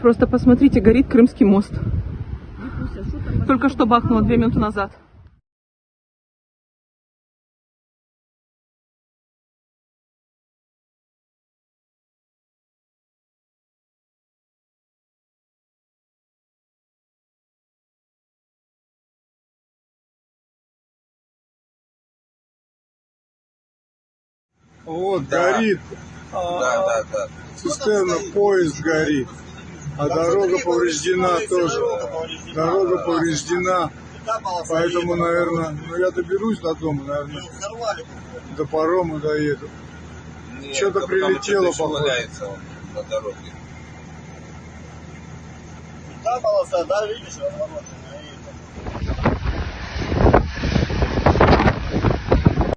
Просто посмотрите, горит Крымский мост. Там? Только что бахнуло две минуты назад. Вот, горит. Да, да, да. Цистерна, поезд горит. А дорога повреждена тоже. Дорога повреждена. Поэтому, наверное, ну я доберусь до дома, наверное, до парома доеду. Что-то прилетело, походу. на дороге. Та полоса, да, видишь, разворот.